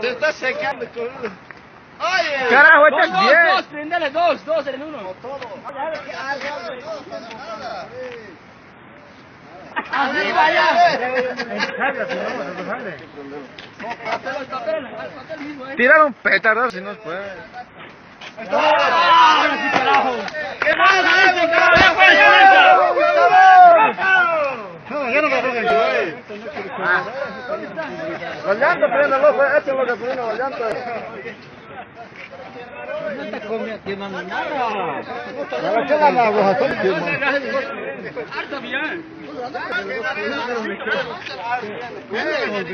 Se está secando con Oye. Carajo, este es Dos, bien. dos, prendele dos, dos en uno. Arriba el papel mismo, eh. Tirar un petardo si no puede. ¡Ah, sí, carajo! ¿Qué pasa, este carajo? No, yo no me pongo el Los llantos, pues, esto es lo que frena los llantos. No está quemando nada. Pero ¿qué la hago? Harta bien. Eh,